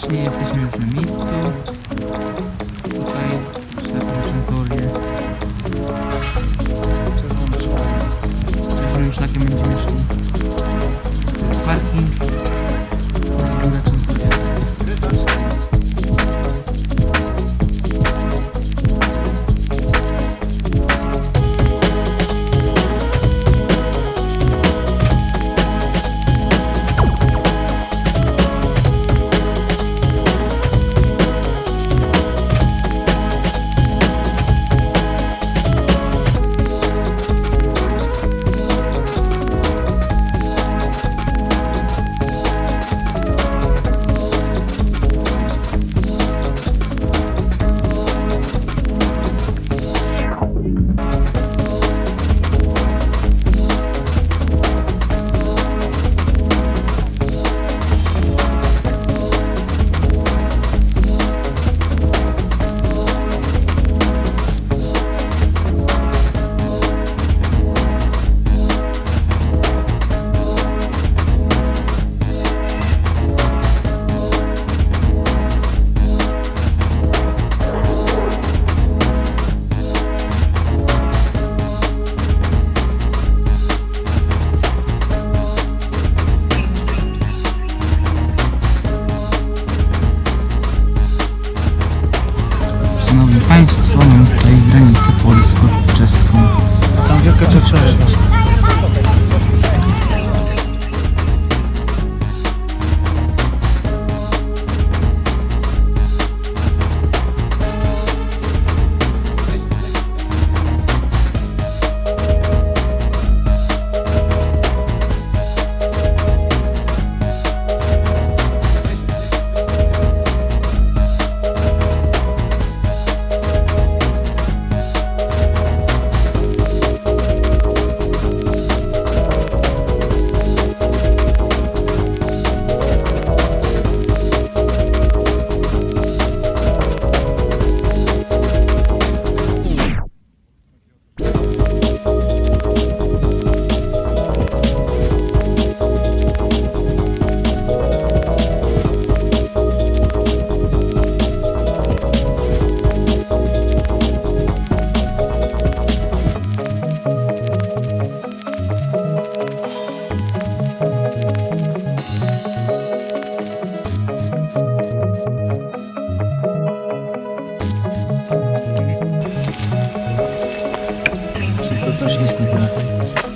Właśnie jesteśmy już na miejscu. Państwo, mamy tutaj granicę polsko-czeską. Tam wielka. Пошли туда.